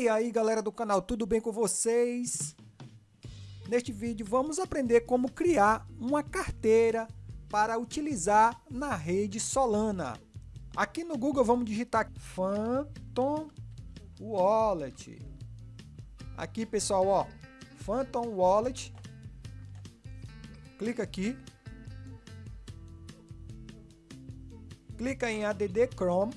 E aí galera do canal, tudo bem com vocês? Neste vídeo vamos aprender como criar uma carteira para utilizar na rede Solana. Aqui no Google vamos digitar Phantom Wallet. Aqui pessoal, ó, Phantom Wallet. Clica aqui. Clica em ADD Chrome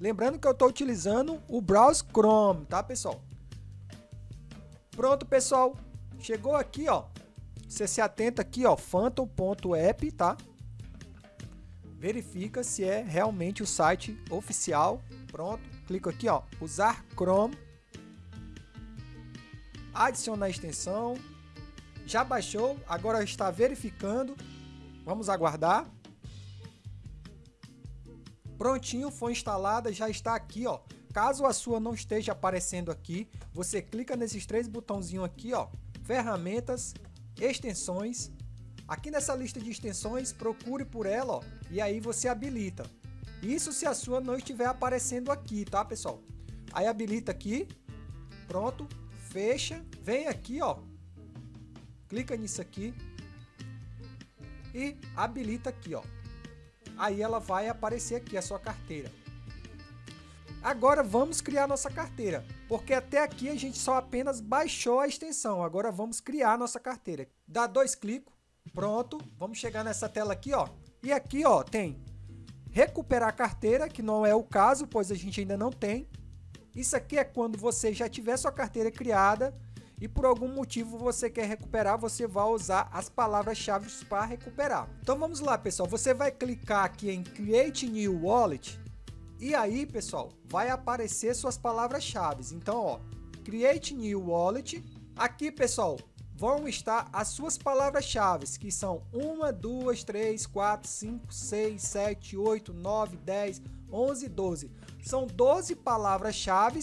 Lembrando que eu estou utilizando o Browse Chrome, tá pessoal? Pronto pessoal, chegou aqui ó, você se atenta aqui ó, phantom.app, tá? Verifica se é realmente o site oficial, pronto, clica aqui ó, usar Chrome, adicionar a extensão, já baixou, agora está verificando, vamos aguardar. Prontinho, foi instalada, já está aqui, ó. Caso a sua não esteja aparecendo aqui, você clica nesses três botãozinhos aqui, ó. Ferramentas, extensões. Aqui nessa lista de extensões, procure por ela, ó. E aí você habilita. Isso se a sua não estiver aparecendo aqui, tá, pessoal? Aí habilita aqui. Pronto. Fecha. Vem aqui, ó. Clica nisso aqui. E habilita aqui, ó aí ela vai aparecer aqui a sua carteira. Agora vamos criar nossa carteira, porque até aqui a gente só apenas baixou a extensão, agora vamos criar nossa carteira. Dá dois cliques, pronto, vamos chegar nessa tela aqui, ó. E aqui, ó, tem recuperar a carteira, que não é o caso, pois a gente ainda não tem. Isso aqui é quando você já tiver sua carteira criada e por algum motivo você quer recuperar, você vai usar as palavras-chave para recuperar. Então vamos lá, pessoal. Você vai clicar aqui em Create New Wallet e aí, pessoal, vai aparecer suas palavras-chave. Então, ó, Create New Wallet. Aqui, pessoal, vão estar as suas palavras-chave, que são 1, 2, 3, 4, 5, 6, 7, 8, 9, 10, 11, 12. São 12 palavras-chave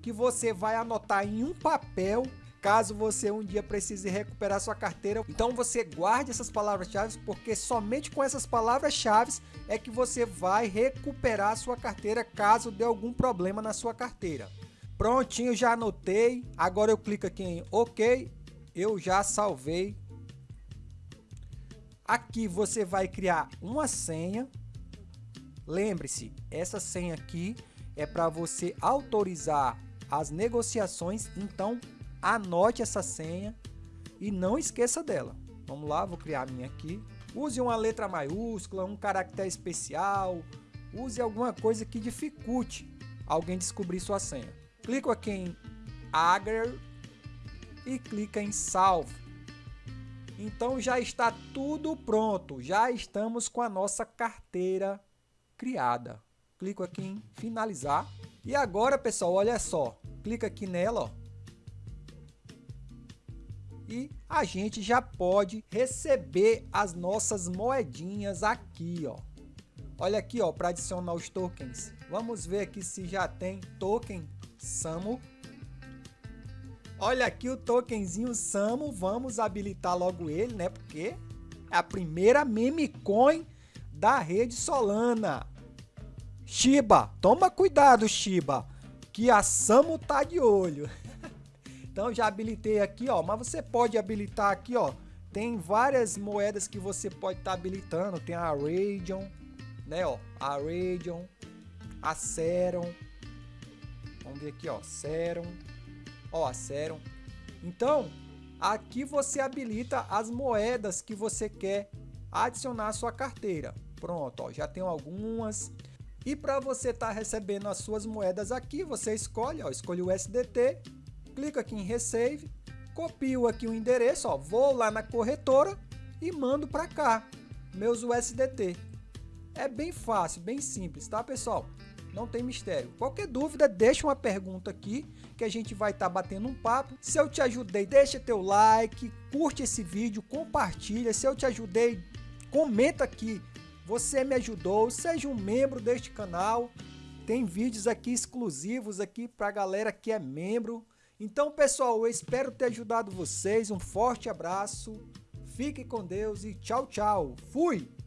que você vai anotar em um papel caso você um dia precise recuperar sua carteira. Então você guarde essas palavras-chave, porque somente com essas palavras-chave é que você vai recuperar sua carteira caso dê algum problema na sua carteira. Prontinho, já anotei. Agora eu clico aqui em OK. Eu já salvei. Aqui você vai criar uma senha. Lembre-se, essa senha aqui é para você autorizar as negociações, então anote essa senha e não esqueça dela. Vamos lá, vou criar a minha aqui. Use uma letra maiúscula, um caractere especial, use alguma coisa que dificulte alguém descobrir sua senha. Clico aqui em Agar e clica em Salve. Então já está tudo pronto, já estamos com a nossa carteira criada. Clico aqui em finalizar. E agora, pessoal, olha só. Clica aqui nela, ó e a gente já pode receber as nossas moedinhas aqui, ó. Olha aqui, ó, para adicionar os tokens. Vamos ver aqui se já tem token Samu. Olha aqui o tokenzinho Samu, vamos habilitar logo ele, né? Porque é a primeira meme coin da rede Solana. Shiba, toma cuidado, Shiba, que a Samu tá de olho. Então já habilitei aqui, ó, mas você pode habilitar aqui, ó, tem várias moedas que você pode estar tá habilitando, tem a Radion, né, ó, a Radion, a Serum, vamos ver aqui, ó, Serum, ó, a Serum. Então, aqui você habilita as moedas que você quer adicionar à sua carteira. Pronto, ó, já tenho algumas. E para você estar tá recebendo as suas moedas aqui, você escolhe, ó, escolhe o SDT clico aqui em Receive, copio aqui o endereço, ó, vou lá na corretora e mando para cá, meus USDT. É bem fácil, bem simples, tá pessoal? Não tem mistério. Qualquer dúvida, deixa uma pergunta aqui que a gente vai estar tá batendo um papo. Se eu te ajudei, deixa teu like, curte esse vídeo, compartilha. Se eu te ajudei, comenta aqui. Você me ajudou, seja um membro deste canal. Tem vídeos aqui exclusivos aqui para galera que é membro. Então, pessoal, eu espero ter ajudado vocês. Um forte abraço, fique com Deus e tchau, tchau. Fui!